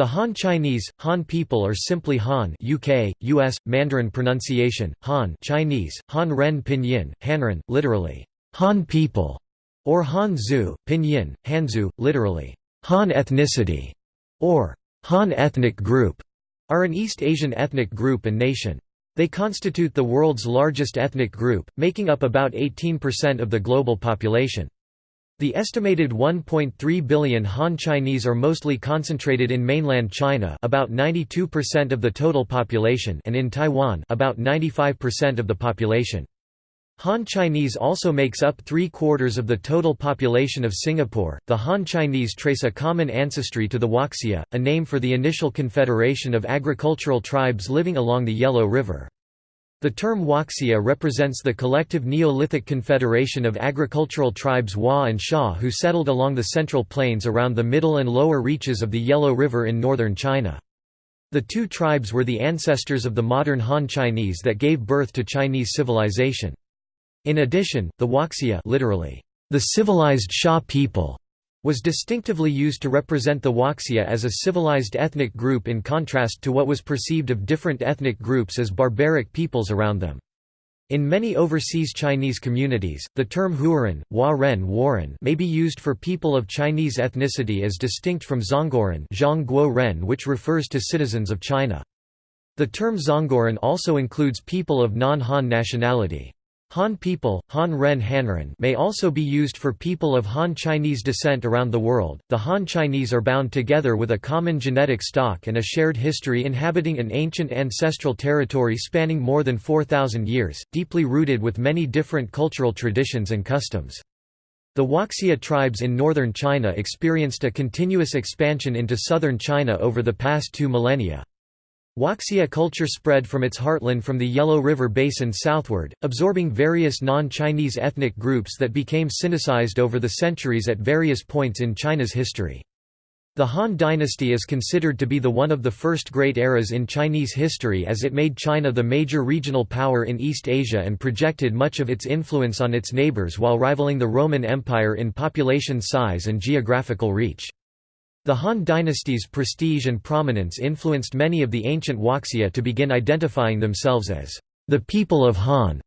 The Han Chinese, Han people or simply Han UK, US, Mandarin pronunciation, Han Chinese, Han Ren Pinyin, Hanren, literally, Han people, or Han Zhu, Pinyin, Hanzu, literally, Han ethnicity, or Han ethnic group, are an East Asian ethnic group and nation. They constitute the world's largest ethnic group, making up about 18% of the global population. The estimated 1.3 billion Han Chinese are mostly concentrated in mainland China about 92% of the total population and in Taiwan about 95% of the population. Han Chinese also makes up three-quarters of the total population of Singapore. The Han Chinese trace a common ancestry to the Huaxia, a name for the initial confederation of agricultural tribes living along the Yellow River. The term Huaxia represents the collective Neolithic confederation of agricultural tribes Hua and Xia who settled along the central plains around the middle and lower reaches of the Yellow River in northern China. The two tribes were the ancestors of the modern Han Chinese that gave birth to Chinese civilization. In addition, the Huaxia literally, the civilized Xia people was distinctively used to represent the Huaxia as a civilized ethnic group in contrast to what was perceived of different ethnic groups as barbaric peoples around them. In many overseas Chinese communities, the term Huaren Warren may be used for people of Chinese ethnicity as distinct from Zhongguoren Ren which refers to citizens of China. The term Zhongguoren also includes people of non-Han nationality. Han people, Han Ren Hanren may also be used for people of Han Chinese descent around the world. The Han Chinese are bound together with a common genetic stock and a shared history inhabiting an ancient ancestral territory spanning more than 4,000 years, deeply rooted with many different cultural traditions and customs. The Huaxia tribes in northern China experienced a continuous expansion into southern China over the past two millennia. Huaxia culture spread from its heartland from the Yellow River basin southward, absorbing various non-Chinese ethnic groups that became Sinicized over the centuries at various points in China's history. The Han dynasty is considered to be the one of the first great eras in Chinese history as it made China the major regional power in East Asia and projected much of its influence on its neighbors while rivaling the Roman Empire in population size and geographical reach. The Han dynasty's prestige and prominence influenced many of the ancient Huaxia to begin identifying themselves as the people of Han.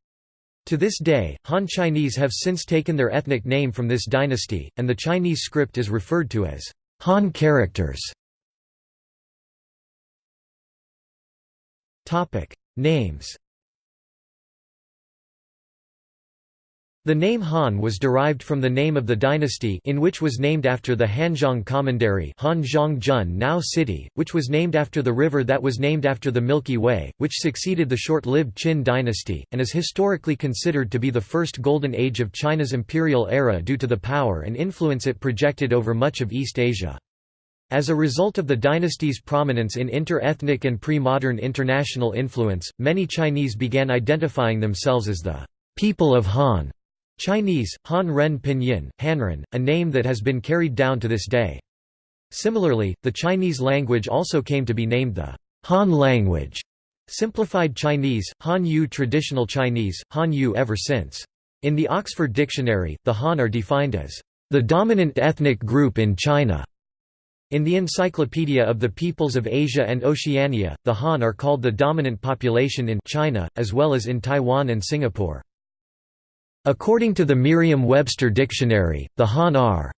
To this day, Han Chinese have since taken their ethnic name from this dynasty, and the Chinese script is referred to as Han characters. Names The name Han was derived from the name of the dynasty in which was named after the Hanzhong Commandery Hanzhong now city, which was named after the river that was named after the Milky Way, which succeeded the short-lived Qin dynasty, and is historically considered to be the first golden age of China's imperial era due to the power and influence it projected over much of East Asia. As a result of the dynasty's prominence in inter-ethnic and pre-modern international influence, many Chinese began identifying themselves as the people of Han. Chinese, Han Ren Pinyin, Hanren, a name that has been carried down to this day. Similarly, the Chinese language also came to be named the Han language, simplified Chinese, Han Yu traditional Chinese, Han Yu ever since. In the Oxford Dictionary, the Han are defined as the dominant ethnic group in China. In the Encyclopedia of the Peoples of Asia and Oceania, the Han are called the dominant population in China, as well as in Taiwan and Singapore. According to the Merriam-Webster dictionary, the Han are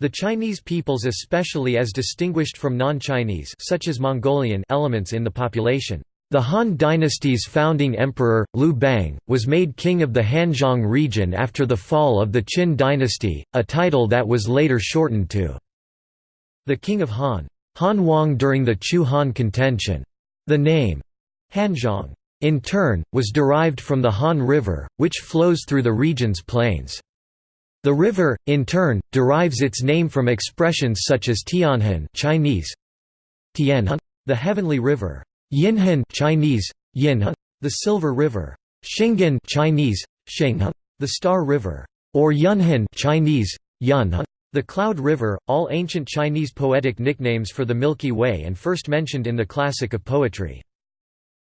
the Chinese peoples especially as distinguished from non-Chinese such as Mongolian elements in the population. The Han dynasty's founding emperor, Liu Bang, was made king of the Hanzhong region after the fall of the Qin dynasty, a title that was later shortened to the King of Han. Han Wang during the Chu Han contention. The name Hanzhong in turn, was derived from the Han River, which flows through the region's plains. The river, in turn, derives its name from expressions such as Tianhan Chinese, Tianhan, the heavenly river, Yinhan Chinese, Yinhan, the silver river, Xinghan Chinese, Shenghan, the star river, or Yunhan Chinese, Yunhan, the cloud river, all ancient Chinese poetic nicknames for the Milky Way and first mentioned in the classic of poetry.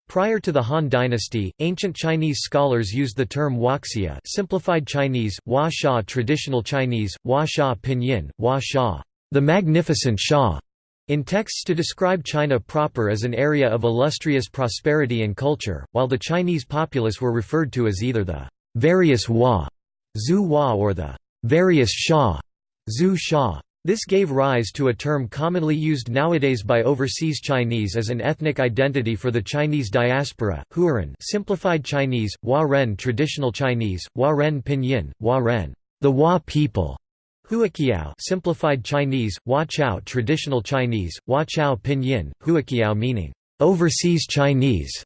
Prior to the Han dynasty, ancient Chinese scholars used the term Huaxia simplified Chinese, Hua Sha traditional Chinese, Hua Sha pinyin, Hua Sha the magnificent Xia, in texts to describe China proper as an area of illustrious prosperity and culture, while the Chinese populace were referred to as either the various Hua, or the various Xia, Sha. This gave rise to a term commonly used nowadays by overseas Chinese as an ethnic identity for the Chinese diaspora, Huaren simplified Chinese, Hua Ren traditional Chinese, Hua Ren pinyin, Hua Ren, the Hua people. Huaqiao simplified Chinese, Hua Chao traditional Chinese, Hua Chao pinyin, Huaqiao meaning overseas Chinese,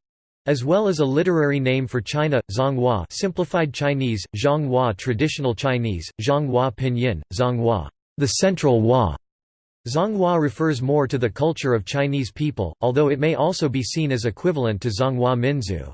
as well as a literary name for China, Zhonghua simplified Chinese, Zhonghua traditional Chinese, Zhonghua pinyin, Zhonghua the Central Hua. Zhonghua refers more to the culture of Chinese people, although it may also be seen as equivalent to Zhonghua Minzu.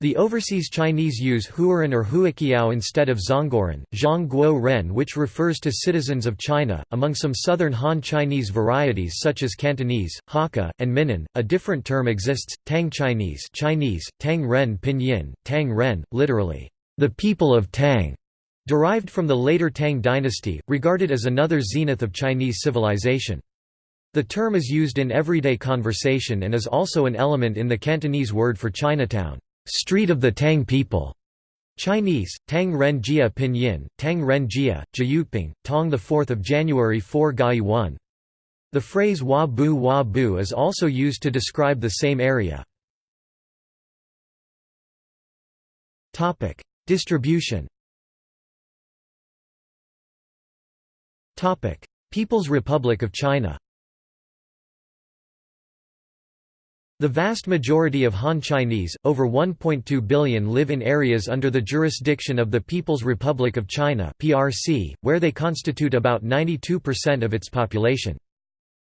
The overseas Chinese use Huaren or Huaqiao instead of Zhongguoren, Zhongguo Ren which refers to citizens of China. Among some southern Han Chinese varieties such as Cantonese, Hakka, and Minnan, a different term exists, Tang Chinese Chinese, Tang Ren Pinyin, Tang Ren, literally, the people of Tang, derived from the later Tang dynasty, regarded as another zenith of Chinese civilization. The term is used in everyday conversation and is also an element in the Cantonese word for Chinatown. Street of the Tang people. Chinese, Tang Ren Jia Pinyin, Tang Ren Jia, Jyutping, Tong 4 January 4 Gai 1. The phrase Wa Bu Wa Bu is also used to describe the same area. Distribution People's Republic of China The vast majority of Han Chinese, over 1.2 billion live in areas under the jurisdiction of the People's Republic of China (PRC), where they constitute about 92% of its population.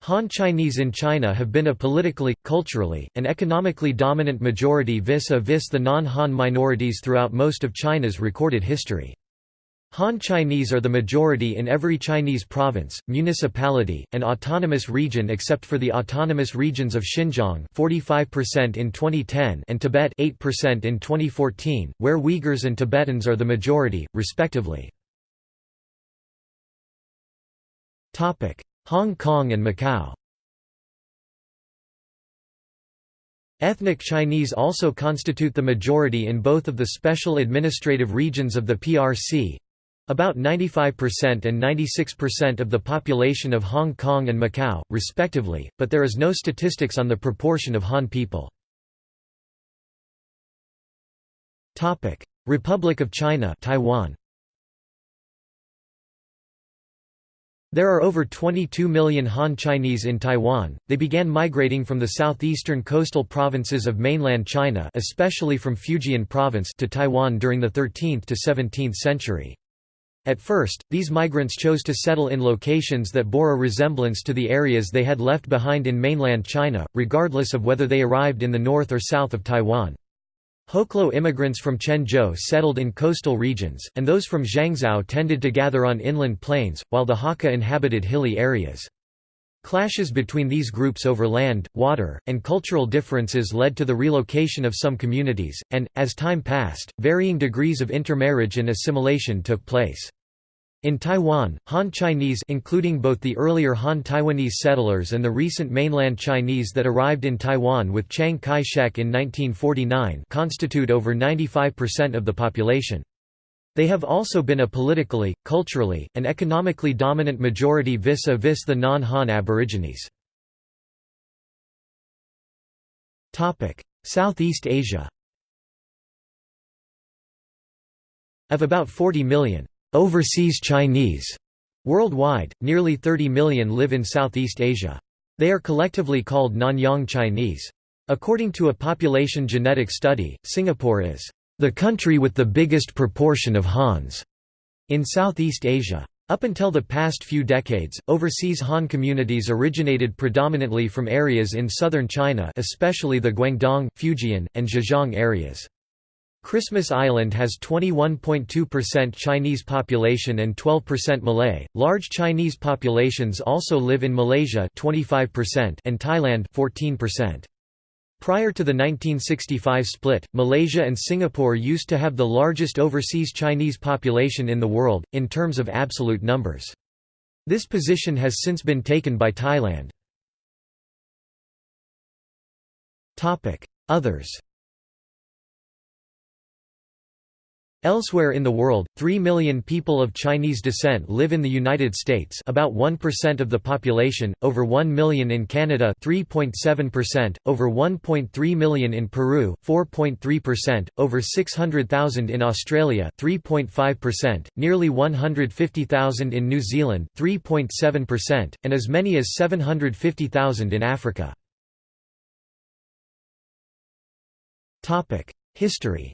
Han Chinese in China have been a politically, culturally, and economically dominant majority vis-a-vis -vis the non-Han minorities throughout most of China's recorded history. Han Chinese are the majority in every Chinese province, municipality, and autonomous region except for the autonomous regions of Xinjiang 45% in 2010 and Tibet 8% in 2014, where Uyghurs and Tibetans are the majority, respectively. Hong Kong and Macau Ethnic Chinese also constitute the majority in both of the special administrative regions of the PRC, about 95% and 96% of the population of Hong Kong and Macau, respectively, but there is no statistics on the proportion of Han people. Republic of China Taiwan. There are over 22 million Han Chinese in Taiwan. They began migrating from the southeastern coastal provinces of mainland China, especially from Fujian province to Taiwan during the 13th to 17th century. At first, these migrants chose to settle in locations that bore a resemblance to the areas they had left behind in mainland China, regardless of whether they arrived in the north or south of Taiwan. Hoklo immigrants from Quanzhou settled in coastal regions, and those from Zhangzhou tended to gather on inland plains, while the Hakka inhabited hilly areas. Clashes between these groups over land, water, and cultural differences led to the relocation of some communities, and, as time passed, varying degrees of intermarriage and assimilation took place. In Taiwan, Han Chinese including both the earlier Han Taiwanese settlers and the recent mainland Chinese that arrived in Taiwan with Chiang Kai-shek in 1949 constitute over 95% of the population. They have also been a politically, culturally, and economically dominant majority vis-a-vis -vis the non-Han Aborigines. Southeast Asia Of about 40 million overseas Chinese worldwide, nearly 30 million live in Southeast Asia. They are collectively called Nanyang Chinese. According to a population genetic study, Singapore is the country with the biggest proportion of Hans in Southeast Asia. Up until the past few decades, overseas Han communities originated predominantly from areas in southern China especially the Guangdong, Fujian, and Zhejiang areas. Christmas Island has 21.2% Chinese population and 12% Malay. Large Chinese populations also live in Malaysia 25% and Thailand 14%. Prior to the 1965 split, Malaysia and Singapore used to have the largest overseas Chinese population in the world, in terms of absolute numbers. This position has since been taken by Thailand. Others Elsewhere in the world, 3 million people of Chinese descent live in the United States about 1% of the population, over 1 million in Canada 3.7%, over 1.3 million in Peru 4.3%, over 600,000 in Australia 3.5%, nearly 150,000 in New Zealand 3.7%, and as many as 750,000 in Africa. History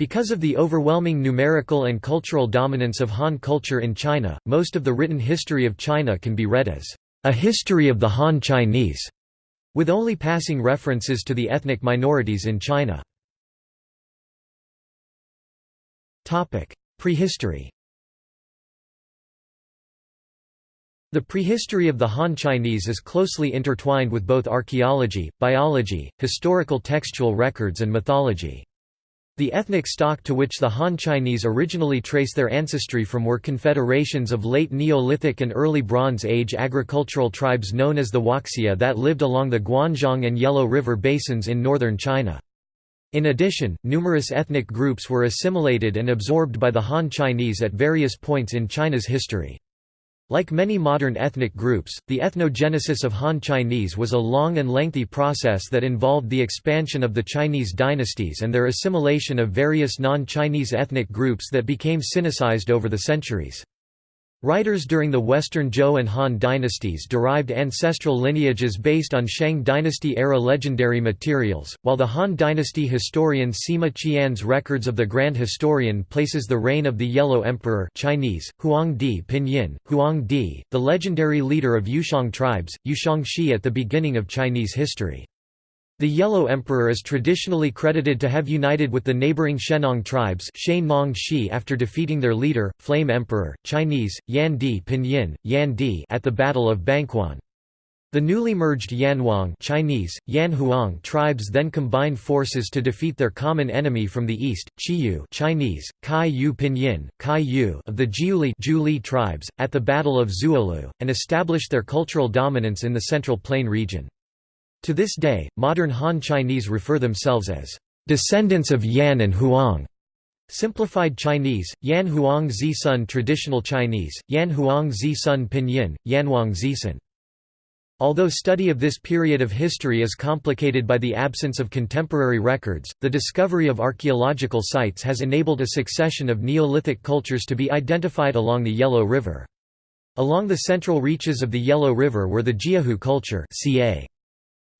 Because of the overwhelming numerical and cultural dominance of Han culture in China, most of the written history of China can be read as a history of the Han Chinese, with only passing references to the ethnic minorities in China. Prehistory The prehistory of the Han Chinese is closely intertwined with both archaeology, biology, historical textual records and mythology. The ethnic stock to which the Han Chinese originally trace their ancestry from were confederations of late Neolithic and early Bronze Age agricultural tribes known as the Huaxia that lived along the Guanzhong and Yellow River basins in northern China. In addition, numerous ethnic groups were assimilated and absorbed by the Han Chinese at various points in China's history. Like many modern ethnic groups, the ethnogenesis of Han Chinese was a long and lengthy process that involved the expansion of the Chinese dynasties and their assimilation of various non-Chinese ethnic groups that became Sinicized over the centuries. Writers during the Western Zhou and Han dynasties derived ancestral lineages based on Shang dynasty-era legendary materials, while the Han dynasty historian Sima Qian's records of the Grand Historian places the reign of the Yellow Emperor Chinese, Huang Di Pinyin, Huang Di, the legendary leader of Youxiong tribes, Youxiong Shi at the beginning of Chinese history. The Yellow Emperor is traditionally credited to have united with the neighboring Shennong tribes after defeating their leader, Flame Emperor, Chinese, Yan Di Pinyin, Yan Di at the Battle of Banquan. The newly merged Yanhuang Chinese, Yanhuang tribes then combined forces to defeat their common enemy from the east, Chiyou Chinese, Kai Yu Pinyin, Kai Yu of the Jiuli tribes, at the Battle of Zuolu, and established their cultural dominance in the Central Plain region. To this day, modern Han Chinese refer themselves as descendants of Yan and Huang. Simplified Chinese, Yan Huang Zi Sun Traditional Chinese, Yan Huang Zi Sun Pinyin, Yanhuang Zisun. Although study of this period of history is complicated by the absence of contemporary records, the discovery of archaeological sites has enabled a succession of Neolithic cultures to be identified along the Yellow River. Along the central reaches of the Yellow River were the Jiahu culture ca.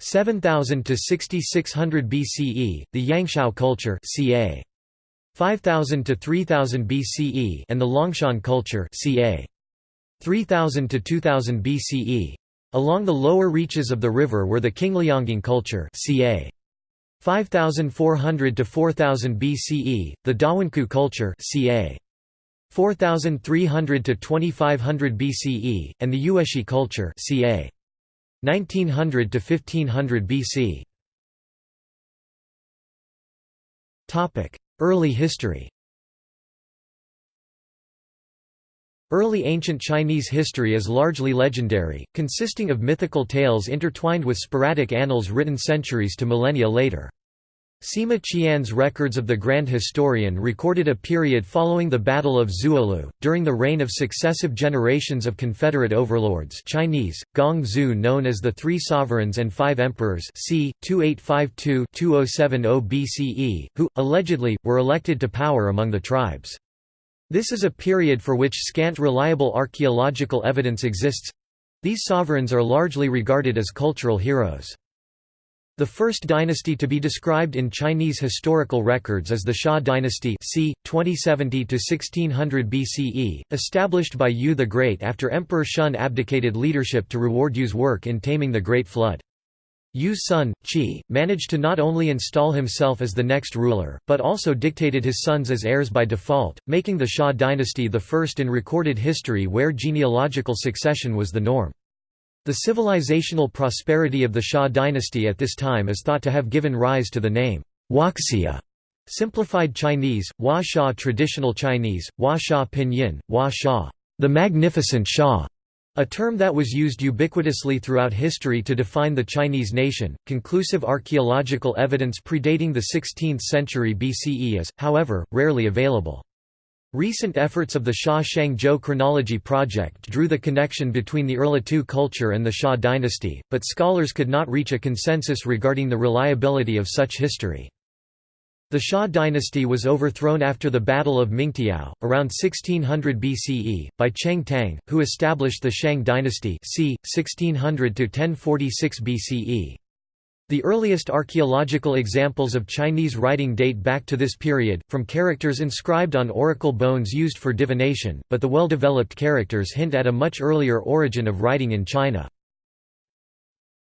7000 to 6600 BCE, the Yangshao culture ca. 5000 to 3000 BCE and the Longshan culture ca. 3000 to 2000 BCE. Along the lower reaches of the river were the Qingliangang culture ca. 5400 to 4000 BCE, the Dawenkou culture ca. 4300 to 2500 BCE, and the Yueshi culture ca. 1900 to 1500 BC. Topic: Early history. Early ancient Chinese history is largely legendary, consisting of mythical tales intertwined with sporadic annals written centuries to millennia later. Sima Qian's records of the Grand Historian recorded a period following the Battle of Zuolu, during the reign of successive generations of Confederate overlords Chinese, Gong Zhu known as the Three Sovereigns and Five Emperors c. 2852–2070 BCE, who, allegedly, were elected to power among the tribes. This is a period for which scant reliable archaeological evidence exists—these sovereigns are largely regarded as cultural heroes. The first dynasty to be described in Chinese historical records is the Xia dynasty c. 2070–1600 BCE, established by Yu the Great after Emperor Shun abdicated leadership to reward Yu's work in taming the Great Flood. Yu's son, Qi, managed to not only install himself as the next ruler, but also dictated his sons as heirs by default, making the Xia dynasty the first in recorded history where genealogical succession was the norm. The civilizational prosperity of the Xia dynasty at this time is thought to have given rise to the name Huaxia, simplified Chinese, Hua Xia traditional Chinese, Hua Xia pinyin, Hua Xia, the magnificent Xia, A term that was used ubiquitously throughout history to define the Chinese nation. Conclusive archaeological evidence predating the 16th century BCE is, however, rarely available. Recent efforts of the Xia Shang-Zhou chronology project drew the connection between the Erlitou culture and the Xia dynasty, but scholars could not reach a consensus regarding the reliability of such history. The Xia dynasty was overthrown after the Battle of Mingtiao, around 1600 BCE, by Cheng Tang, who established the Shang dynasty c. 1600–1046 BCE. The earliest archaeological examples of Chinese writing date back to this period, from characters inscribed on oracle bones used for divination, but the well-developed characters hint at a much earlier origin of writing in China.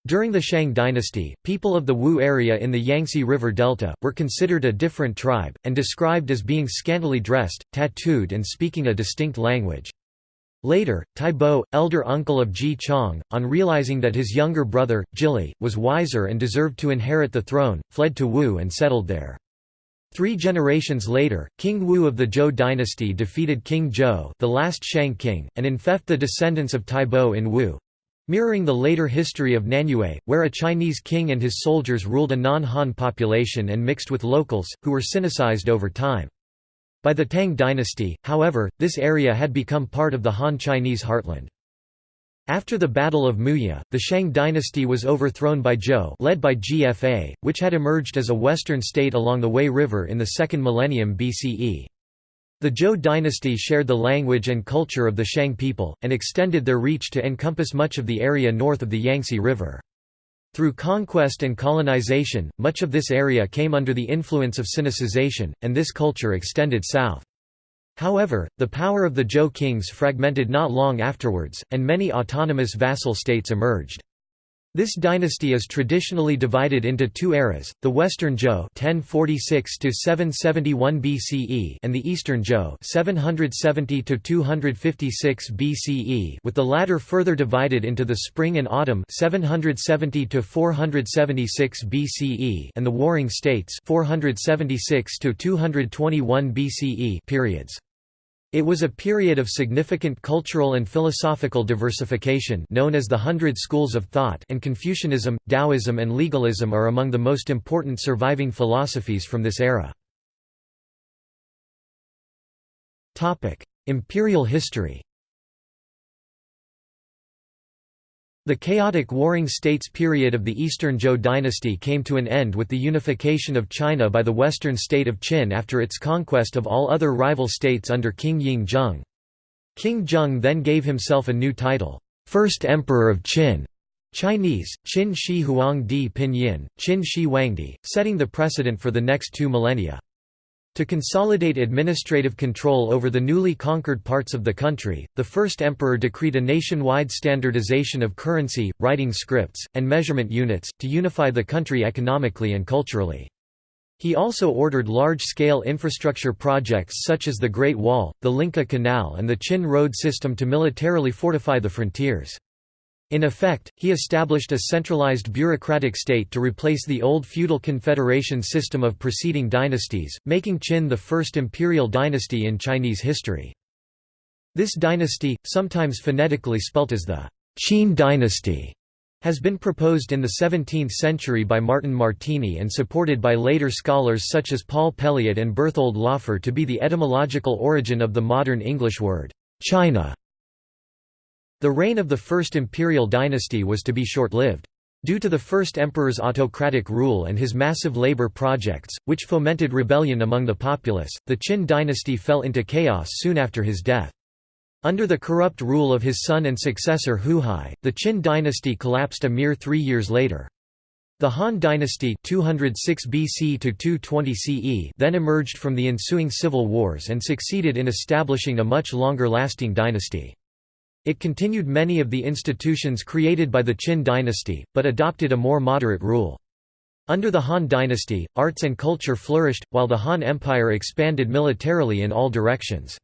During the Shang dynasty, people of the Wu area in the Yangtze River Delta, were considered a different tribe, and described as being scantily dressed, tattooed and speaking a distinct language. Later, Taibo, elder uncle of Ji Chang, on realizing that his younger brother, Jili, was wiser and deserved to inherit the throne, fled to Wu and settled there. Three generations later, King Wu of the Zhou dynasty defeated King Zhou the last Shang king, and infeft the descendants of Taibo in Wu. Mirroring the later history of Nanyue, where a Chinese king and his soldiers ruled a non-Han population and mixed with locals, who were Sinicized over time. By the Tang dynasty, however, this area had become part of the Han Chinese heartland. After the Battle of Muya, the Shang dynasty was overthrown by Zhou led by Ji Fa, which had emerged as a western state along the Wei River in the second millennium BCE. The Zhou dynasty shared the language and culture of the Shang people, and extended their reach to encompass much of the area north of the Yangtze River. Through conquest and colonization, much of this area came under the influence of Sinicization, and this culture extended south. However, the power of the Zhou kings fragmented not long afterwards, and many autonomous vassal states emerged. This dynasty is traditionally divided into two eras, the Western Zhou (1046–771 BCE and the Eastern Zhou 770 256 BCE with the latter further divided into the Spring and Autumn 770 476 BCE and the Warring States 476 221 BCE periods. It was a period of significant cultural and philosophical diversification known as the Hundred Schools of Thought and Confucianism, Taoism and legalism are among the most important surviving philosophies from this era. Imperial history The chaotic Warring States period of the Eastern Zhou dynasty came to an end with the unification of China by the western state of Qin after its conquest of all other rival states under King Ying Zheng. King Zheng then gave himself a new title, First Emperor of Qin, Chinese, Qin Shi Huangdi Pinyin, Qin Shi Wangdi, setting the precedent for the next two millennia. To consolidate administrative control over the newly conquered parts of the country, the first emperor decreed a nationwide standardization of currency, writing scripts, and measurement units, to unify the country economically and culturally. He also ordered large-scale infrastructure projects such as the Great Wall, the Lingqu Canal and the Qin road system to militarily fortify the frontiers. In effect, he established a centralized bureaucratic state to replace the old feudal confederation system of preceding dynasties, making Qin the first imperial dynasty in Chinese history. This dynasty, sometimes phonetically spelt as the Qin dynasty, has been proposed in the 17th century by Martino Martini and supported by later scholars such as Paul Pelliot and Berthold Laufer to be the etymological origin of the modern English word, China. The reign of the First Imperial Dynasty was to be short-lived. Due to the first emperor's autocratic rule and his massive labor projects, which fomented rebellion among the populace, the Qin dynasty fell into chaos soon after his death. Under the corrupt rule of his son and successor Huhai, the Qin dynasty collapsed a mere three years later. The Han dynasty 206 BC to 220 CE then emerged from the ensuing civil wars and succeeded in establishing a much longer-lasting dynasty. It continued many of the institutions created by the Qin dynasty, but adopted a more moderate rule. Under the Han dynasty, arts and culture flourished, while the Han Empire expanded militarily in all directions.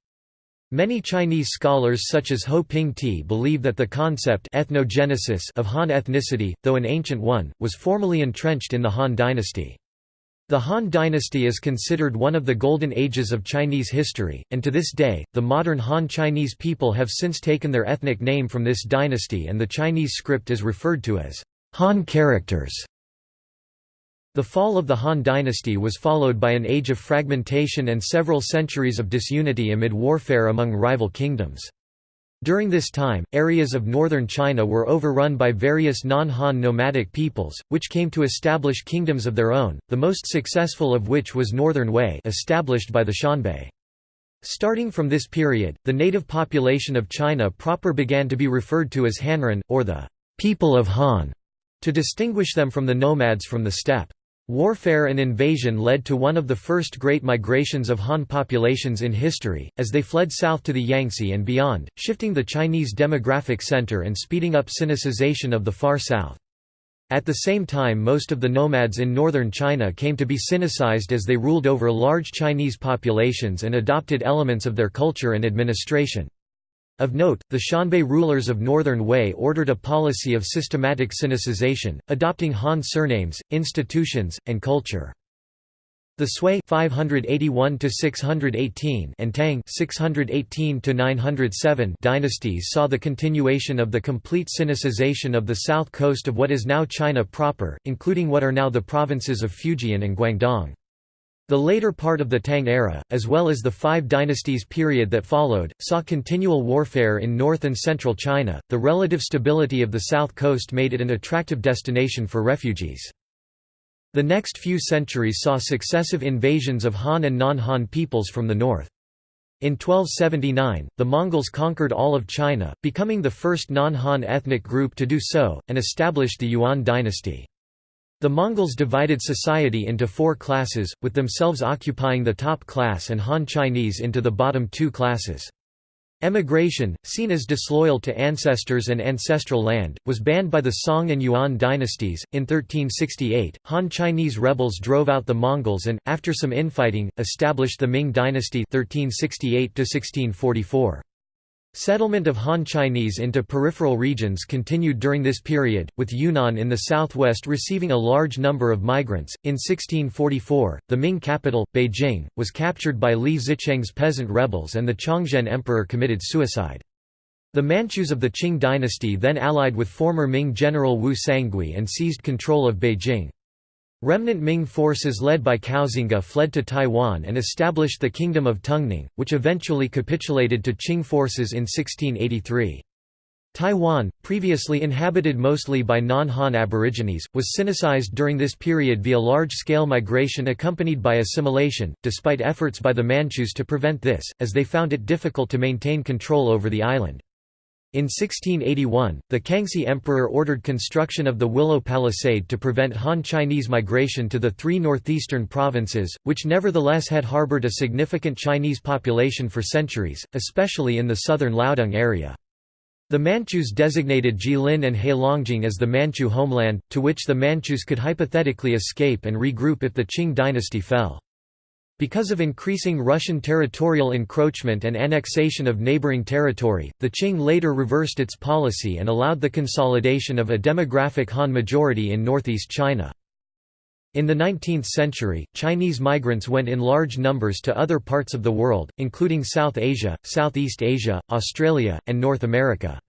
Many Chinese scholars such as Ho Ping Ti believe that the concept ethnogenesis of Han ethnicity, though an ancient one, was formally entrenched in the Han dynasty. The Han dynasty is considered one of the golden ages of Chinese history, and to this day, the modern Han Chinese people have since taken their ethnic name from this dynasty and the Chinese script is referred to as Han characters. The fall of the Han dynasty was followed by an age of fragmentation and several centuries of disunity amid warfare among rival kingdoms. During this time, areas of northern China were overrun by various non-Han nomadic peoples, which came to establish kingdoms of their own, the most successful of which was Northern Wei established by the Xianbei. Starting from this period, the native population of China proper began to be referred to as Hanren, or the people of Han, to distinguish them from the nomads from the steppe. Warfare and invasion led to one of the first great migrations of Han populations in history, as they fled south to the Yangtze and beyond, shifting the Chinese demographic center and speeding up Sinicization of the far south. At the same time most of the nomads in northern China came to be Sinicized as they ruled over large Chinese populations and adopted elements of their culture and administration. Of note, the Xianbei rulers of northern Wei ordered a policy of systematic Sinicization, adopting Han surnames, institutions, and culture. The Sui 581 618 and Tang 618 907 dynasties saw the continuation of the complete Sinicization of the south coast of what is now China proper, including what are now the provinces of Fujian and Guangdong. The later part of the Tang era, as well as the Five Dynasties period that followed, saw continual warfare in north and central China. The relative stability of the south coast made it an attractive destination for refugees. The next few centuries saw successive invasions of Han and non-Han peoples from the north. In 1279, the Mongols conquered all of China, becoming the first non-Han ethnic group to do so, and established the Yuan dynasty. The Mongols divided society into four classes, with themselves occupying the top class and Han Chinese into the bottom two classes. Emigration, seen as disloyal to ancestors and ancestral land, was banned by the Song and Yuan dynasties. In 1368, Han Chinese rebels drove out the Mongols and, after some infighting, established the Ming dynasty 1368 -1644. Settlement of Han Chinese into peripheral regions continued during this period, with Yunnan in the southwest receiving a large number of migrants. In 1644, the Ming capital, Beijing, was captured by Li Zicheng's peasant rebels and the Chongzhen emperor committed suicide. The Manchus of the Qing dynasty then allied with former Ming general Wu Sangui and seized control of Beijing. Remnant Ming forces led by Koxinga fled to Taiwan and established the Kingdom of Tungning, which eventually capitulated to Qing forces in 1683. Taiwan, previously inhabited mostly by non-Han aborigines, was Sinicized during this period via large-scale migration accompanied by assimilation, despite efforts by the Manchus to prevent this, as they found it difficult to maintain control over the island. In 1681, the Kangxi Emperor ordered construction of the Willow Palisade to prevent Han Chinese migration to the three northeastern provinces, which nevertheless had harbored a significant Chinese population for centuries, especially in the southern Liaodong area. The Manchus designated Jilin and Heilongjiang as the Manchu homeland, to which the Manchus could hypothetically escape and regroup if the Qing dynasty fell. Because of increasing Russian territorial encroachment and annexation of neighboring territory, the Qing later reversed its policy and allowed the consolidation of a demographic Han majority in northeast China. In the 19th century, Chinese migrants went in large numbers to other parts of the world, including South Asia, Southeast Asia, Australia, and North America.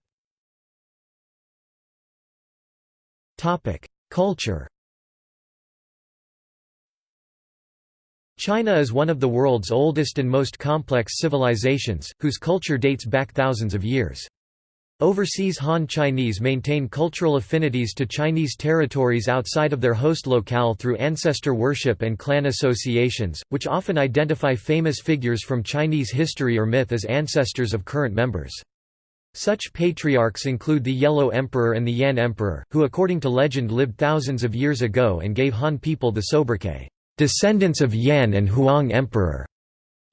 Culture China is one of the world's oldest and most complex civilizations, whose culture dates back thousands of years. Overseas Han Chinese maintain cultural affinities to Chinese territories outside of their host locale through ancestor worship and clan associations, which often identify famous figures from Chinese history or myth as ancestors of current members. Such patriarchs include the Yellow Emperor and the Yan Emperor, who according to legend lived thousands of years ago and gave Han people the sobriquet descendants of Yan and Huang Emperor.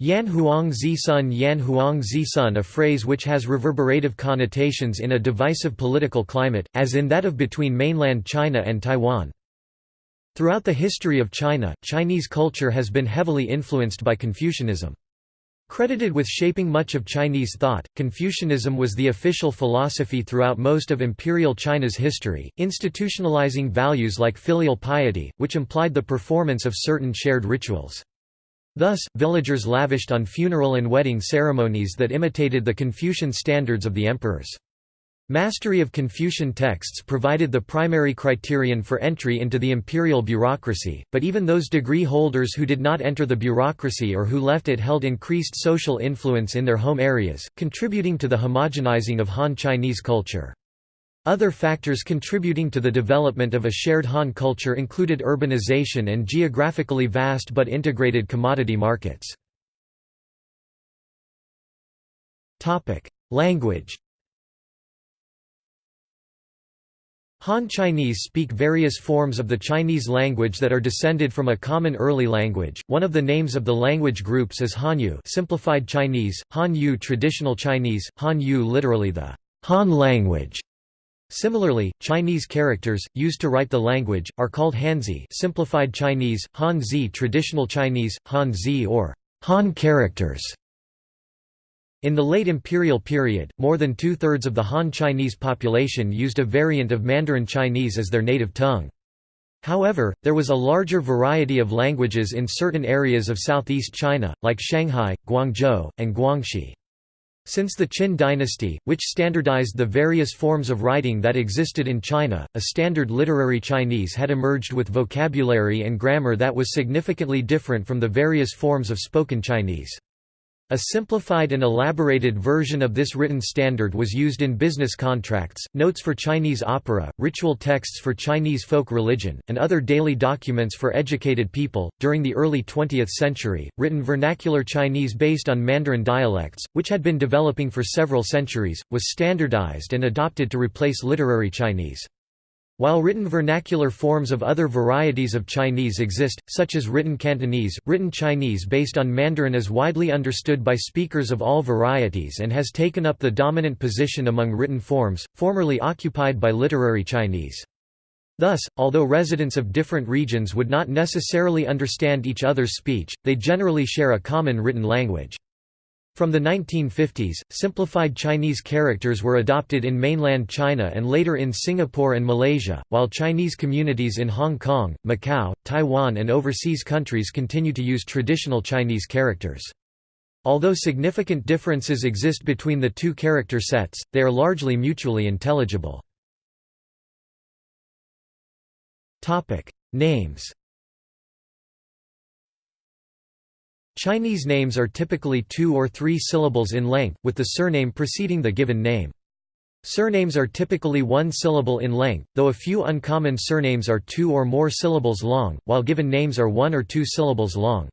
Yan Huang Zisun Yan Huang Zisun a phrase which has reverberative connotations in a divisive political climate, as in that of between mainland China and Taiwan. Throughout the history of China, Chinese culture has been heavily influenced by Confucianism. Credited with shaping much of Chinese thought, Confucianism was the official philosophy throughout most of imperial China's history, institutionalizing values like filial piety, which implied the performance of certain shared rituals. Thus, villagers lavished on funeral and wedding ceremonies that imitated the Confucian standards of the emperors. Mastery of Confucian texts provided the primary criterion for entry into the imperial bureaucracy, but even those degree holders who did not enter the bureaucracy or who left it held increased social influence in their home areas, contributing to the homogenizing of Han Chinese culture. Other factors contributing to the development of a shared Han culture included urbanization and geographically vast but integrated commodity markets. Language Han Chinese speak various forms of the Chinese language that are descended from a common early language. One of the names of the language groups is Hanyu, simplified Chinese, Han Yu traditional Chinese, Han Yu literally the Han language. Similarly, Chinese characters used to write the language are called Hanzi, simplified Chinese, Hanzi traditional Chinese, Hanzi or Han characters. In the late imperial period, more than two-thirds of the Han Chinese population used a variant of Mandarin Chinese as their native tongue. However, there was a larger variety of languages in certain areas of southeast China, like Shanghai, Guangzhou, and Guangxi. Since the Qin dynasty, which standardized the various forms of writing that existed in China, a standard literary Chinese had emerged with vocabulary and grammar that was significantly different from the various forms of spoken Chinese. A simplified and elaborated version of this written standard was used in business contracts, notes for Chinese opera, ritual texts for Chinese folk religion, and other daily documents for educated people. During the early 20th century, written vernacular Chinese based on Mandarin dialects, which had been developing for several centuries, was standardized and adopted to replace literary Chinese. While written vernacular forms of other varieties of Chinese exist, such as written Cantonese, written Chinese based on Mandarin is widely understood by speakers of all varieties and has taken up the dominant position among written forms, formerly occupied by literary Chinese. Thus, although residents of different regions would not necessarily understand each other's speech, they generally share a common written language. From the 1950s, simplified Chinese characters were adopted in mainland China and later in Singapore and Malaysia, while Chinese communities in Hong Kong, Macau, Taiwan and overseas countries continue to use traditional Chinese characters. Although significant differences exist between the two character sets, they are largely mutually intelligible. Names Chinese names are typically two or three syllables in length, with the surname preceding the given name. Surnames are typically one syllable in length, though a few uncommon surnames are two or more syllables long, while given names are one or two syllables long.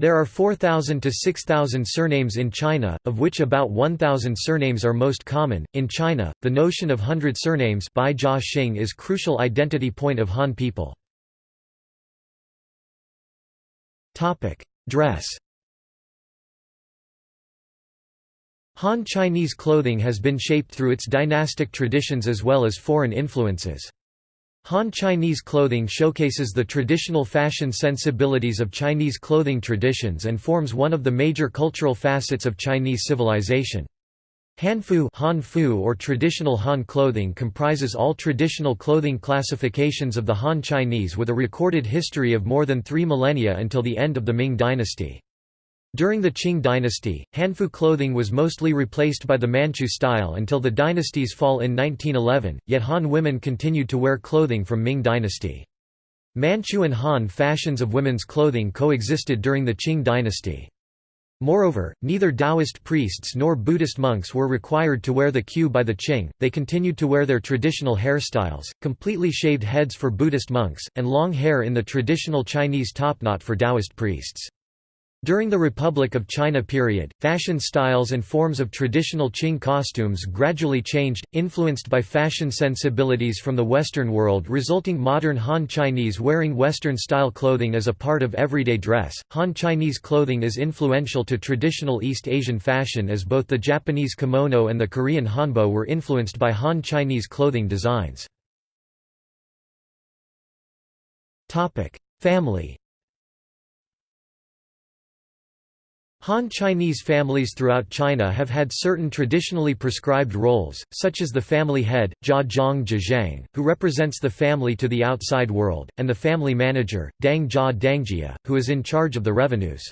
There are 4,000 to 6,000 surnames in China, of which about 1,000 surnames are most common. In China, the notion of hundred surnames is crucial identity point of Han people. Topic: Dress Han Chinese clothing has been shaped through its dynastic traditions as well as foreign influences. Han Chinese clothing showcases the traditional fashion sensibilities of Chinese clothing traditions and forms one of the major cultural facets of Chinese civilization. Hanfu, Hanfu or traditional Han clothing comprises all traditional clothing classifications of the Han Chinese with a recorded history of more than three millennia until the end of the Ming dynasty. During the Qing dynasty, Hanfu clothing was mostly replaced by the Manchu style until the dynasty's fall in 1911, yet Han women continued to wear clothing from Ming dynasty. Manchu and Han fashions of women's clothing coexisted during the Qing dynasty. Moreover, neither Taoist priests nor Buddhist monks were required to wear the queue by the Qing, they continued to wear their traditional hairstyles, completely shaved heads for Buddhist monks, and long hair in the traditional Chinese topknot for Taoist priests. During the Republic of China period, fashion styles and forms of traditional Qing costumes gradually changed, influenced by fashion sensibilities from the Western world resulting modern Han Chinese wearing Western-style clothing as a part of everyday dress. Han Chinese clothing is influential to traditional East Asian fashion as both the Japanese kimono and the Korean hanbok were influenced by Han Chinese clothing designs. Family Han Chinese families throughout China have had certain traditionally prescribed roles, such as the family head, Jia Zhang Zhang, who represents the family to the outside world, and the family manager, Dang Jia Dangjia, who is in charge of the revenues.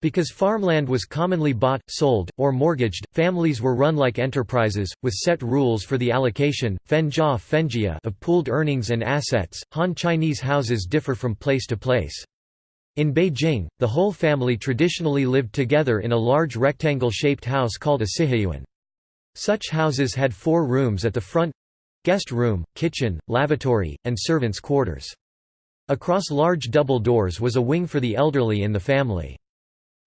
Because farmland was commonly bought, sold, or mortgaged, families were run like enterprises, with set rules for the allocation fenjia fenjia of pooled earnings and assets. Han Chinese houses differ from place to place. In Beijing, the whole family traditionally lived together in a large rectangle-shaped house called a siheyuan. Such houses had four rooms at the front—guest room, kitchen, lavatory, and servants' quarters. Across large double doors was a wing for the elderly in the family.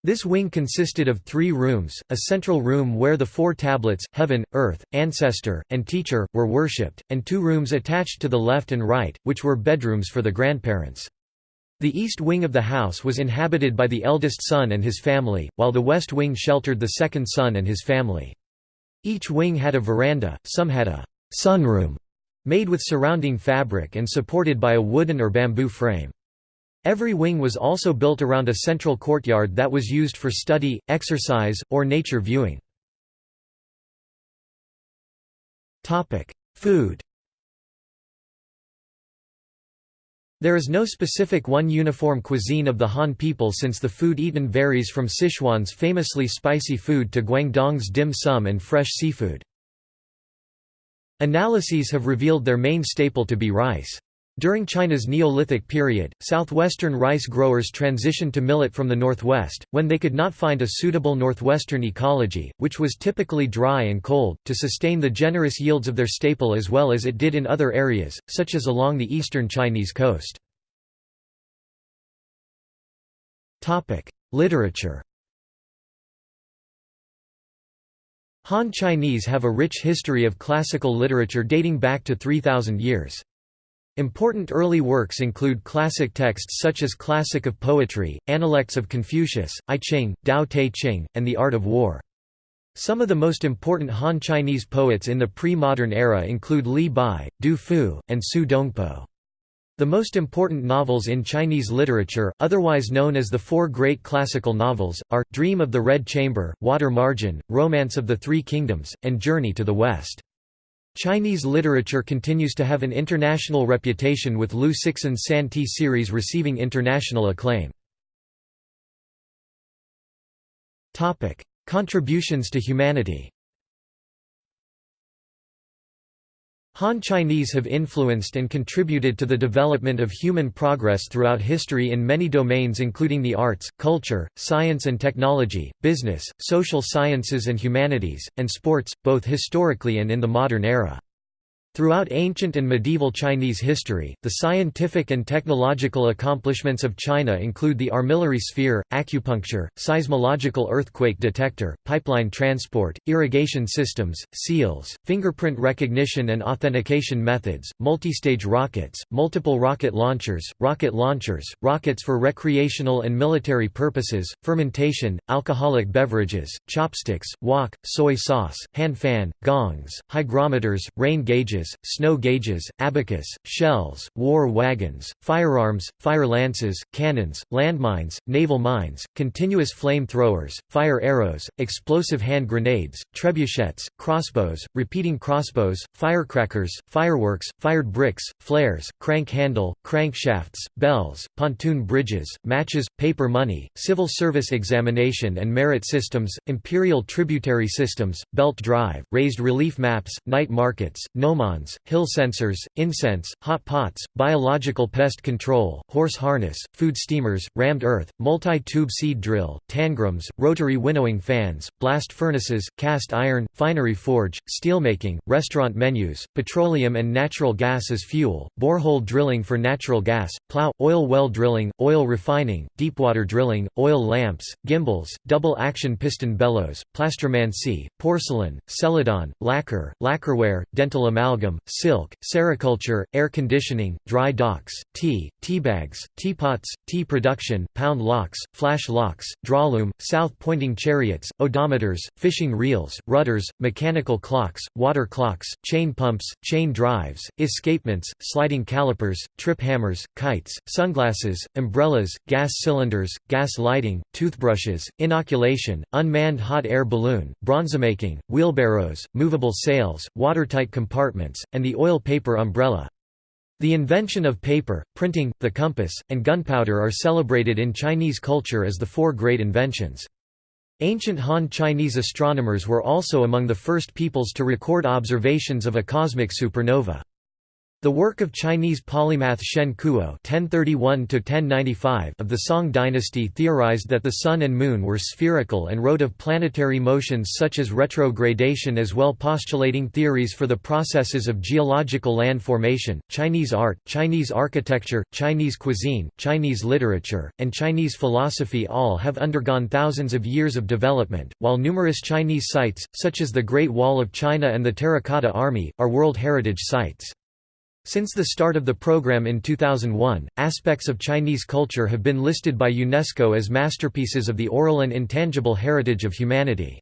This wing consisted of three rooms, a central room where the four tablets heaven, earth, ancestor, and teacher, were worshipped, and two rooms attached to the left and right, which were bedrooms for the grandparents. The east wing of the house was inhabited by the eldest son and his family, while the west wing sheltered the second son and his family. Each wing had a veranda, some had a sunroom made with surrounding fabric and supported by a wooden or bamboo frame. Every wing was also built around a central courtyard that was used for study, exercise, or nature viewing. Food There is no specific one uniform cuisine of the Han people since the food eaten varies from Sichuan's famously spicy food to Guangdong's dim sum and fresh seafood. Analyses have revealed their main staple to be rice. During China's Neolithic period, southwestern rice growers transitioned to millet from the northwest, when they could not find a suitable northwestern ecology, which was typically dry and cold, to sustain the generous yields of their staple as well as it did in other areas, such as along the eastern Chinese coast. Literature Han Chinese have a rich history of classical literature dating back to 3,000 years. Important early works include classic texts such as Classic of Poetry, Analects of Confucius, I Ching, Tao Te Ching, and The Art of War. Some of the most important Han Chinese poets in the pre-modern era include Li Bai, Du Fu, and Su Dongpo. The most important novels in Chinese literature, otherwise known as the Four Great Classical Novels, are, Dream of the Red Chamber, Water Margin, Romance of the Three Kingdoms, and Journey to the West. Chinese literature continues to have an international reputation with Liu Cixin's San Ti series receiving international acclaim. Contributions to humanity Han Chinese have influenced and contributed to the development of human progress throughout history in many domains including the arts, culture, science and technology, business, social sciences and humanities, and sports, both historically and in the modern era. Throughout ancient and medieval Chinese history, the scientific and technological accomplishments of China include the armillary sphere, acupuncture, seismological earthquake detector, pipeline transport, irrigation systems, seals, fingerprint recognition and authentication methods, multistage rockets, multiple rocket launchers, rocket launchers, rockets for recreational and military purposes, fermentation, alcoholic beverages, chopsticks, wok, soy sauce, hand fan, gongs, hygrometers, rain gauges, gauges, snow gauges, abacus, shells, war wagons, firearms, fire lances, cannons, landmines, naval mines, continuous flame throwers, fire arrows, explosive hand grenades, trebuchets, crossbows, repeating crossbows, firecrackers, fireworks, fired bricks, flares, crank handle, crankshafts, bells, pontoon bridges, matches, paper money, civil service examination and merit systems, imperial tributary systems, belt drive, raised relief maps, night markets, gnomon hill censers, incense, hot pots, biological pest control, horse harness, food steamers, rammed earth, multi-tube seed drill, tangrams, rotary winnowing fans, blast furnaces, cast iron, finery forge, steelmaking, restaurant menus, petroleum and natural gas as fuel, borehole drilling for natural gas, plow, oil well drilling, oil refining, deepwater drilling, oil lamps, gimbals, double-action piston bellows, plastromancy, porcelain, celadon, lacquer, lacquerware, dental amalgam amalgam, silk, sericulture, air conditioning, dry docks, tea, teabags, teapots, tea production, pound locks, flash locks, drawloom, south-pointing chariots, odometers, fishing reels, rudders, mechanical clocks, water clocks, chain pumps, chain drives, escapements, sliding calipers, trip hammers, kites, sunglasses, umbrellas, gas cylinders, gas lighting, toothbrushes, inoculation, unmanned hot air balloon, bronzemaking, wheelbarrows, movable sails, watertight compartments, and the oil paper umbrella. The invention of paper, printing, the compass, and gunpowder are celebrated in Chinese culture as the four great inventions. Ancient Han Chinese astronomers were also among the first peoples to record observations of a cosmic supernova. The work of Chinese polymath Shen Kuo (1031–1095) of the Song dynasty theorized that the Sun and Moon were spherical and wrote of planetary motions such as retrogradation, as well postulating theories for the processes of geological land formation. Chinese art, Chinese architecture, Chinese cuisine, Chinese literature, and Chinese philosophy all have undergone thousands of years of development, while numerous Chinese sites, such as the Great Wall of China and the Terracotta Army, are World Heritage Sites. Since the start of the program in 2001, aspects of Chinese culture have been listed by UNESCO as masterpieces of the oral and intangible heritage of humanity.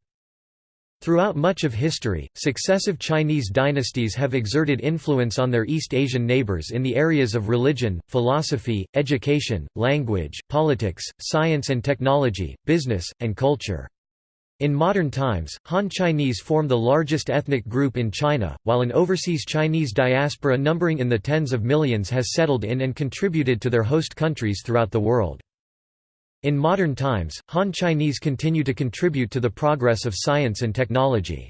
Throughout much of history, successive Chinese dynasties have exerted influence on their East Asian neighbors in the areas of religion, philosophy, education, language, politics, science and technology, business, and culture. In modern times, Han Chinese form the largest ethnic group in China, while an overseas Chinese diaspora numbering in the tens of millions has settled in and contributed to their host countries throughout the world. In modern times, Han Chinese continue to contribute to the progress of science and technology.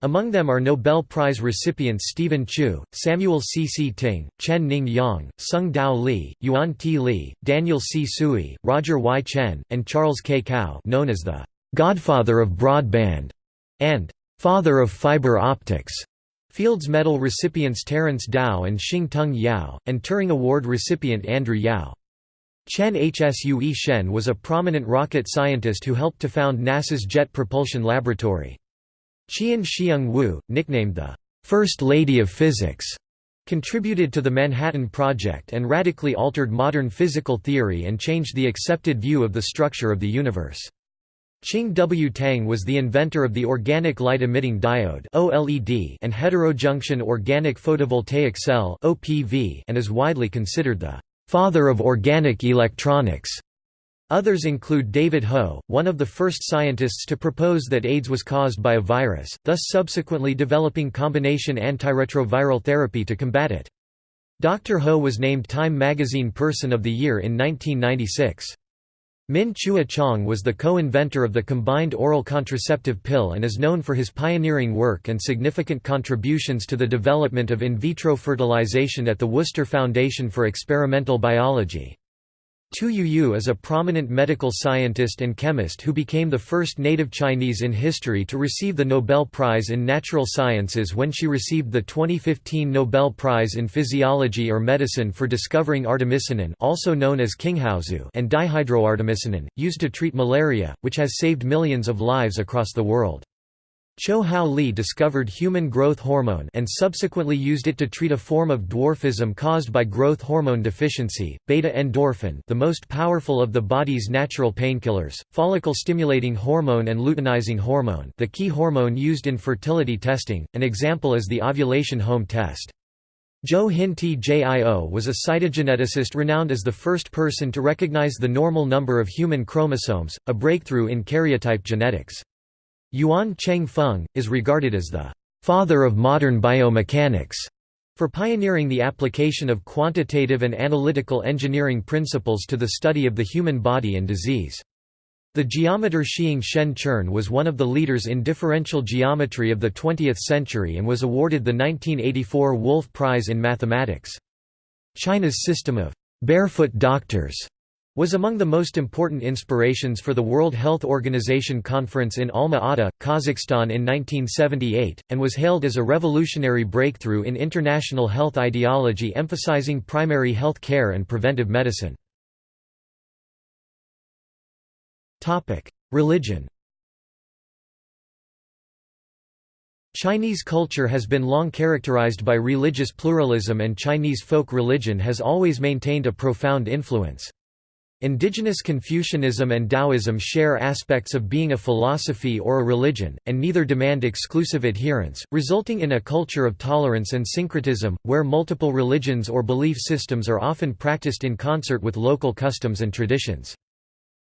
Among them are Nobel Prize recipients Steven Chu, Samuel C. C. Ting, Chen Ning Yang, Tsung Dao Lee, Yuan T. Lee, Daniel C. Tsui, Roger Y. Tsien, and Charles K. Kao known as the "'Godfather of Broadband' and "'Father of Fiber Optics'. Fields Medal recipients Terence Tao and Shing-Tung Yau, and Turing Award recipient Andrew Yao. Tsien Hsue Shen was a prominent rocket scientist who helped to found NASA's Jet Propulsion Laboratory. Chien Shiung Wu, nicknamed the First Lady of Physics, contributed to the Manhattan Project and radically altered modern physical theory and changed the accepted view of the structure of the universe. Ching W. Tang was the inventor of the organic light-emitting diode and heterojunction organic photovoltaic cell and is widely considered the «father of organic electronics». Others include David Ho, one of the first scientists to propose that AIDS was caused by a virus, thus subsequently developing combination antiretroviral therapy to combat it. Dr. Ho was named Time magazine Person of the Year in 1996. Min Chueh Chang was the co-inventor of the combined oral contraceptive pill and is known for his pioneering work and significant contributions to the development of in vitro fertilization at the Worcester Foundation for Experimental Biology. Tu Youyou is a prominent medical scientist and chemist who became the first native Chinese in history to receive the Nobel Prize in Natural Sciences when she received the 2015 Nobel Prize in Physiology or Medicine for discovering artemisinin also known as and dihydroartemisinin, used to treat malaria, which has saved millions of lives across the world. Choh Hao Li discovered human growth hormone and subsequently used it to treat a form of dwarfism caused by growth hormone deficiency, beta-endorphin the most powerful of the body's natural painkillers, follicle-stimulating hormone and luteinizing hormone the key hormone used in fertility testing, an example is the ovulation home test. Joe Hin Tjio was a cytogeneticist renowned as the first person to recognize the normal number of human chromosomes, a breakthrough in karyotype genetics. Yuan Cheng Fung, is regarded as the «father of modern biomechanics» for pioneering the application of quantitative and analytical engineering principles to the study of the human body and disease. The geometer Shiing Shen Chern was one of the leaders in differential geometry of the 20th century and was awarded the 1984 Wolf Prize in Mathematics. China's system of «barefoot doctors» was among the most important inspirations for the World Health Organization conference in Alma-Ata, Kazakhstan in 1978, and was hailed as a revolutionary breakthrough in international health ideology emphasizing primary health care and preventive medicine. Religion Chinese culture has been long characterized by religious pluralism and Chinese folk religion has always maintained a profound influence. Indigenous Confucianism and Taoism share aspects of being a philosophy or a religion, and neither demand exclusive adherence, resulting in a culture of tolerance and syncretism, where multiple religions or belief systems are often practiced in concert with local customs and traditions.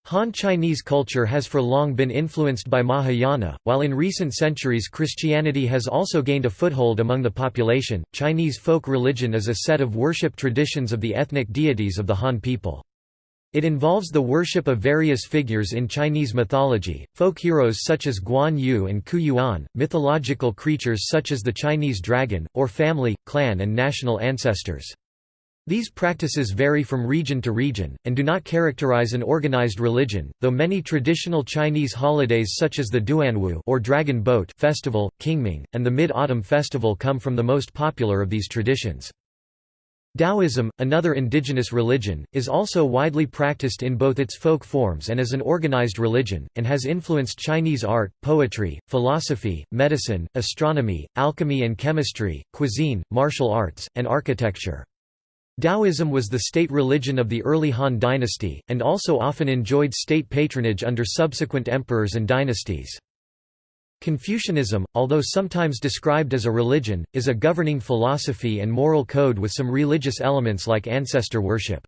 Han Chinese culture has for long been influenced by Mahayana, while in recent centuries Christianity has also gained a foothold among the population. Chinese folk religion is a set of worship traditions of the ethnic deities of the Han people. It involves the worship of various figures in Chinese mythology, folk heroes such as Guan Yu and Qu Yuan, mythological creatures such as the Chinese dragon, or family, clan and national ancestors. These practices vary from region to region, and do not characterize an organized religion, though many traditional Chinese holidays such as the Duanwu or Dragon Boat Festival, Qingming, and the Mid-Autumn Festival come from the most popular of these traditions. Taoism, another indigenous religion, is also widely practiced in both its folk forms and as an organized religion, and has influenced Chinese art, poetry, philosophy, medicine, astronomy, alchemy and chemistry, cuisine, martial arts, and architecture. Taoism was the state religion of the early Han dynasty, and also often enjoyed state patronage under subsequent emperors and dynasties. Confucianism, although sometimes described as a religion, is a governing philosophy and moral code with some religious elements like ancestor worship.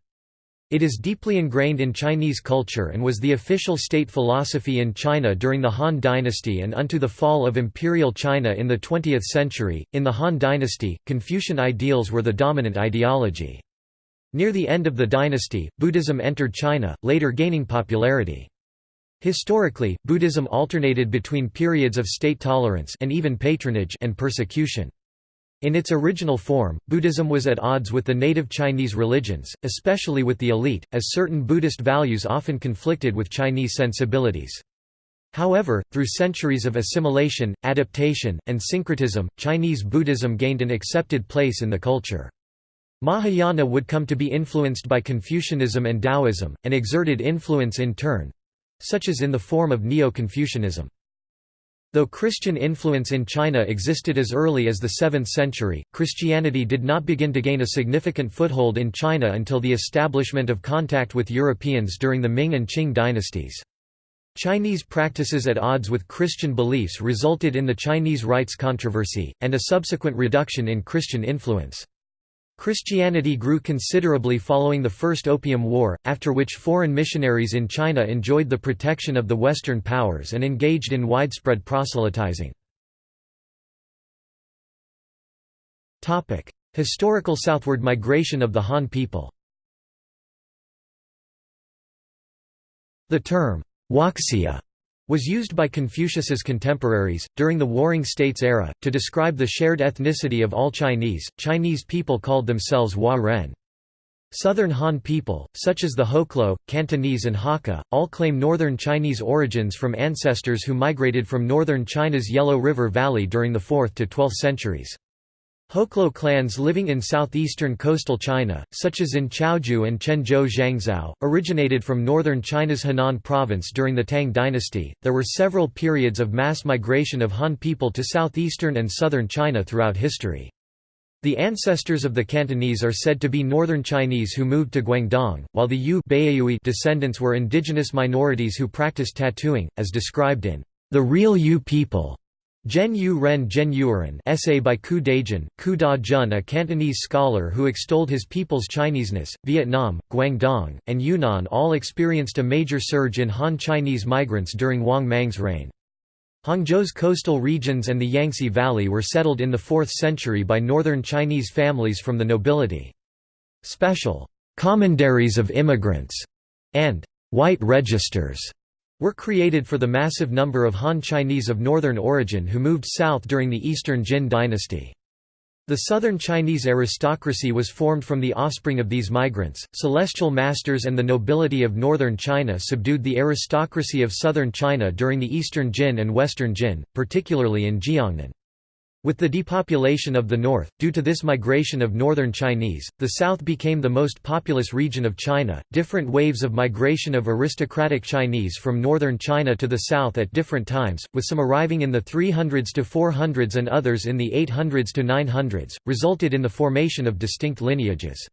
It is deeply ingrained in Chinese culture and was the official state philosophy in China during the Han Dynasty and unto the fall of Imperial China in the 20th century. In the Han Dynasty, Confucian ideals were the dominant ideology. Near the end of the dynasty, Buddhism entered China, later gaining popularity. Historically, Buddhism alternated between periods of state tolerance and even patronage and persecution. In its original form, Buddhism was at odds with the native Chinese religions, especially with the elite, as certain Buddhist values often conflicted with Chinese sensibilities. However, through centuries of assimilation, adaptation, and syncretism, Chinese Buddhism gained an accepted place in the culture. Mahayana would come to be influenced by Confucianism and Taoism, and exerted influence in turn, such as in the form of Neo-Confucianism. Though Christian influence in China existed as early as the 7th century, Christianity did not begin to gain a significant foothold in China until the establishment of contact with Europeans during the Ming and Qing dynasties. Chinese practices at odds with Christian beliefs resulted in the Chinese rites controversy, and a subsequent reduction in Christian influence. Christianity grew considerably following the First Opium War, after which foreign missionaries in China enjoyed the protection of the Western powers and engaged in widespread proselytizing. Historical southward migration of the Han people The term, Huaxia was used by Confucius's contemporaries, during the Warring States era, to describe the shared ethnicity of all Chinese. Chinese people called themselves Hua Ren. Southern Han people, such as the Hoklo, Cantonese and Hakka, all claim northern Chinese origins from ancestors who migrated from northern China's Yellow River Valley during the 4th to 12th centuries. Hoklo clans living in southeastern coastal China, such as in Chaozhou and Chenzhou Zhangzhou, originated from northern China's Henan province during the Tang dynasty. There were several periods of mass migration of Han people to southeastern and southern China throughout history. The ancestors of the Cantonese are said to be northern Chinese who moved to Guangdong, while the Yu descendants were indigenous minorities who practiced tattooing, as described in The Real Yu People Zhen Yu Ren Zhen Yuren essay by Qu Dajun, Qu Da Jun a Cantonese scholar who extolled his people's Chineseness, Vietnam, Guangdong, and Yunnan all experienced a major surge in Han Chinese migrants during Wang Mang's reign. Hangzhou's coastal regions and the Yangtze Valley were settled in the 4th century by northern Chinese families from the nobility. Special «commanderies of immigrants» and «white registers» were created for the massive number of Han Chinese of northern origin who moved south during the Eastern Jin dynasty. The southern Chinese aristocracy was formed from the offspring of these migrants. Celestial masters and the nobility of northern China subdued the aristocracy of southern China during the Eastern Jin and Western Jin, particularly in Jiangnan. With the depopulation of the north, due to this migration of northern Chinese, the south became the most populous region of China. Different waves of migration of aristocratic Chinese from northern China to the south at different times, with some arriving in the 300s to 400s and others in the 800s to 900s, resulted in the formation of distinct lineages.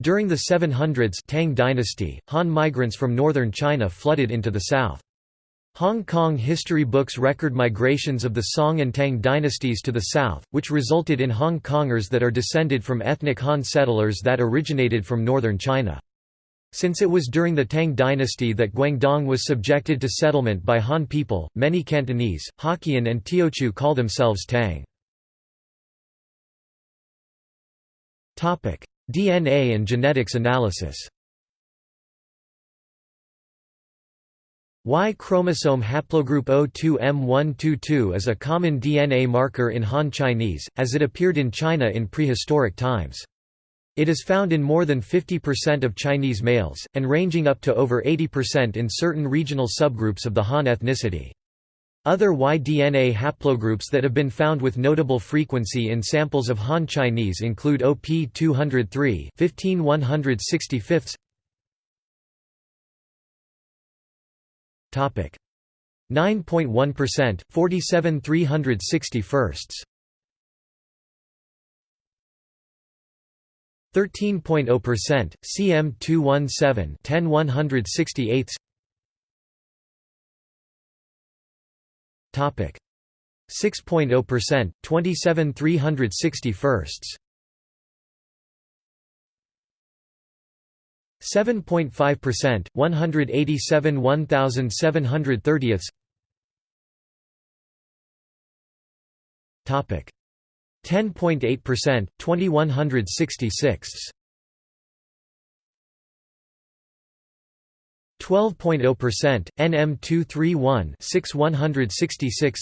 During the 700s Tang dynasty, Han migrants from northern China flooded into the south. Hong Kong history books record migrations of the Song and Tang dynasties to the south, which resulted in Hong Kongers that are descended from ethnic Han settlers that originated from northern China. Since it was during the Tang dynasty that Guangdong was subjected to settlement by Han people, many Cantonese, Hokkien and Teochew call themselves Tang. DNA and genetics analysis Y chromosome haplogroup O2M122 is a common DNA marker in Han Chinese, as it appeared in China in prehistoric times. It is found in more than 50% of Chinese males, and ranging up to over 80% in certain regional subgroups of the Han ethnicity. Other Y-DNA haplogroups that have been found with notable frequency in samples of Han Chinese include OP203 15165 Topic 9.1%, 47 361st. 13.0%, CM 217 10 168 Topic 6.0%, 27 361st. 7.5%, 187 1730ths Topic. 10.8%, 2166 12.0%, NM 231 6 166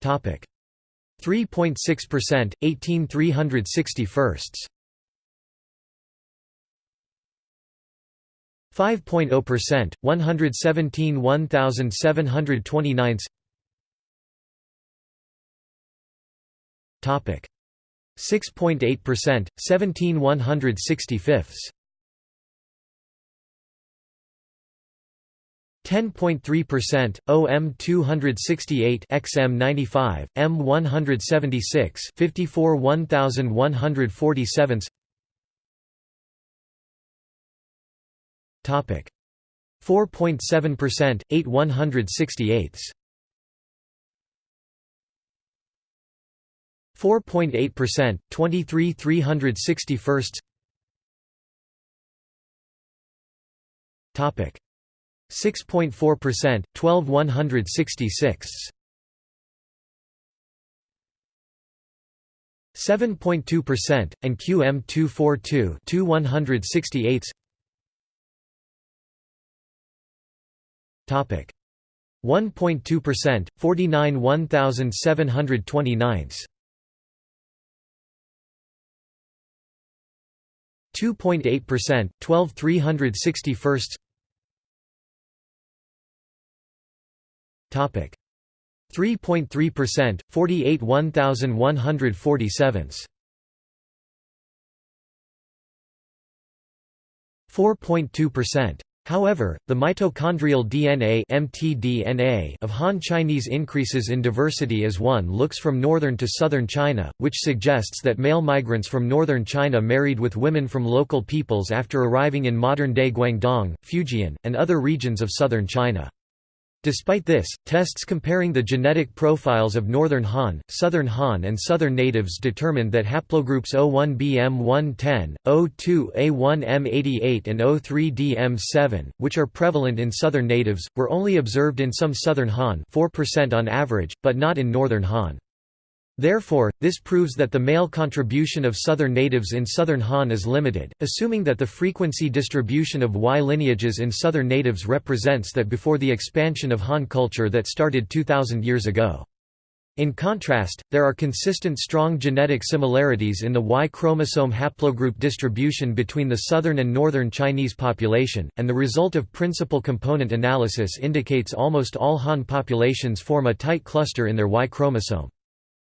Topic 3.6%, 18 361st. 5.0%, 117 1729 Topic. 6.8%, 17 10.3%, OM 268 XM 95, M 176 54 1147 Topic. 4.7%, 8 168 4.8%, 23 361 Topic 6.4%, 12 166 7.2%, and QM 242 2 168 Topic. 1.2%, 49 1729 2.8%, 12 361 3.3%, 48 1147 4.2%. However, the mitochondrial DNA (mtDNA) of Han Chinese increases in diversity as one looks from northern to southern China, which suggests that male migrants from northern China married with women from local peoples after arriving in modern-day Guangdong, Fujian, and other regions of southern China. Despite this, tests comparing the genetic profiles of Northern Han, Southern Han and Southern natives determined that haplogroups O1BM110, O2A1M88 and O3DM7, which are prevalent in Southern natives, were only observed in some Southern Han 4% on average, but not in Northern Han. Therefore, this proves that the male contribution of southern natives in southern Han is limited, assuming that the frequency distribution of Y lineages in southern natives represents that before the expansion of Han culture that started 2,000 years ago. In contrast, there are consistent strong genetic similarities in the Y chromosome haplogroup distribution between the southern and northern Chinese population, and the result of principal component analysis indicates almost all Han populations form a tight cluster in their Y chromosome.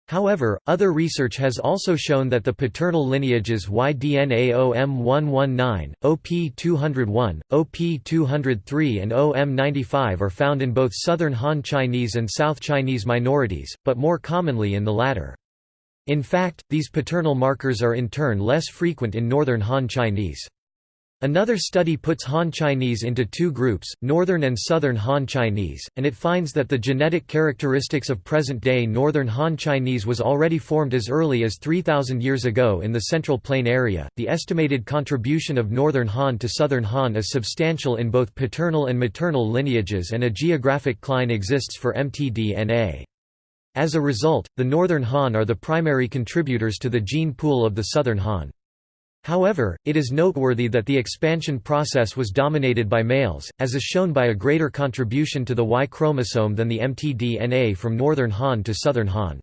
However, other research has also shown that the paternal lineages YDNA-OM119, OP201, OP203 and OM95 are found in both Southern Han Chinese and South Chinese minorities, but more commonly in the latter. In fact, these paternal markers are in turn less frequent in Northern Han Chinese. Another study puts Han Chinese into two groups, Northern and Southern Han Chinese, and it finds that the genetic characteristics of present-day Northern Han Chinese was already formed as early as 3000 years ago in the Central Plain area. The estimated contribution of Northern Han to Southern Han is substantial in both paternal and maternal lineages and a geographic cline exists for mtDNA. As a result, the Northern Han are the primary contributors to the gene pool of the Southern Han. However, it is noteworthy that the expansion process was dominated by males, as is shown by a greater contribution to the Y chromosome than the mtDNA from northern Han to southern Han.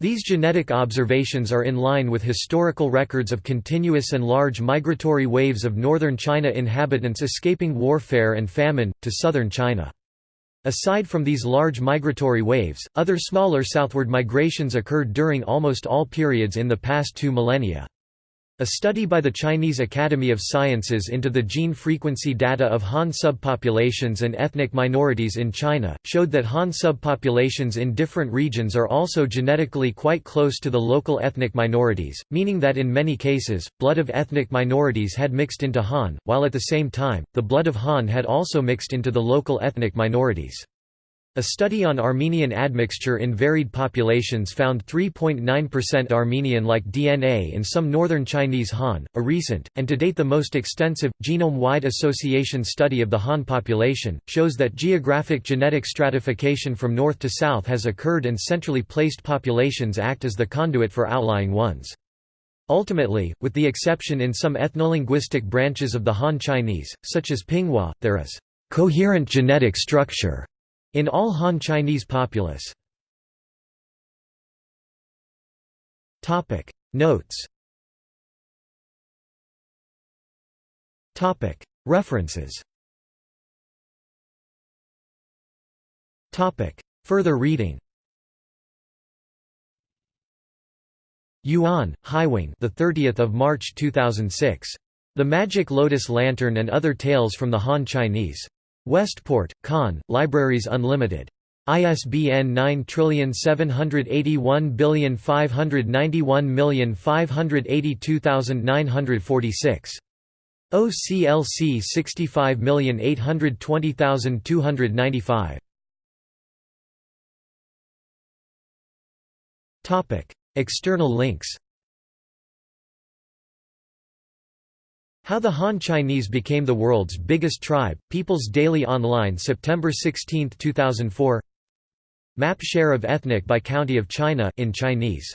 These genetic observations are in line with historical records of continuous and large migratory waves of northern China inhabitants escaping warfare and famine, to southern China. Aside from these large migratory waves, other smaller southward migrations occurred during almost all periods in the past two millennia. A study by the Chinese Academy of Sciences into the gene frequency data of Han subpopulations and ethnic minorities in China, showed that Han subpopulations in different regions are also genetically quite close to the local ethnic minorities, meaning that in many cases, blood of ethnic minorities had mixed into Han, while at the same time, the blood of Han had also mixed into the local ethnic minorities. A study on Armenian admixture in varied populations found 3.9% Armenian-like DNA in some northern Chinese Han. A recent, and to date the most extensive, genome-wide association study of the Han population, shows that geographic genetic stratification from north to south has occurred and centrally placed populations act as the conduit for outlying ones. Ultimately, with the exception in some ethnolinguistic branches of the Han Chinese, such as Pinghua, there is coherent genetic structure in all Han Chinese populace. Notes. References. Further reading. Yuan, Haiwang, the 30th of March 2006. The Magic Lotus Lantern and Other Tales from the Han Chinese. Westport, Conn, Libraries Unlimited. ISBN 9781591582946. OCLC 65820295. External links How the Han Chinese became the world's biggest tribe, People's Daily Online September 16, 2004 Map share of ethnic by county of China in Chinese